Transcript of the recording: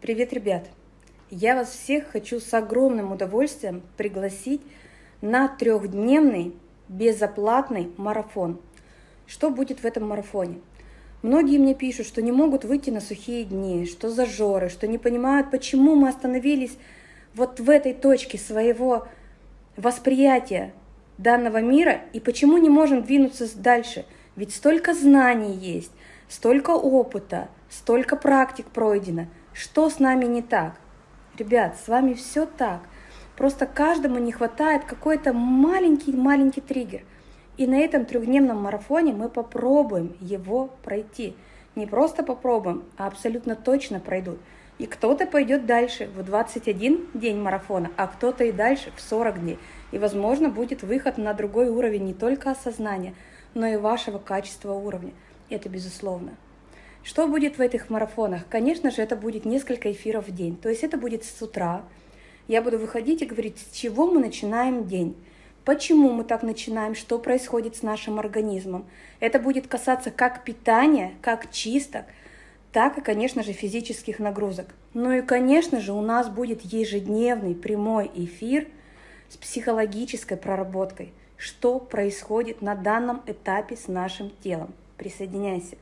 Привет, ребят! Я вас всех хочу с огромным удовольствием пригласить на трехдневный безоплатный марафон. Что будет в этом марафоне? Многие мне пишут, что не могут выйти на сухие дни, что зажоры, что не понимают, почему мы остановились вот в этой точке своего восприятия данного мира и почему не можем двинуться дальше. Ведь столько знаний есть, столько опыта, столько практик пройдено – что с нами не так? Ребят, с вами все так. Просто каждому не хватает какой-то маленький-маленький триггер. И на этом трехдневном марафоне мы попробуем его пройти. Не просто попробуем, а абсолютно точно пройдут. И кто-то пойдет дальше в 21 день марафона, а кто-то и дальше в 40 дней. И, возможно, будет выход на другой уровень не только осознания, но и вашего качества уровня. Это безусловно. Что будет в этих марафонах? Конечно же, это будет несколько эфиров в день. То есть это будет с утра. Я буду выходить и говорить, с чего мы начинаем день. Почему мы так начинаем, что происходит с нашим организмом. Это будет касаться как питания, как чисток, так и, конечно же, физических нагрузок. Ну и, конечно же, у нас будет ежедневный прямой эфир с психологической проработкой, что происходит на данном этапе с нашим телом. Присоединяйся.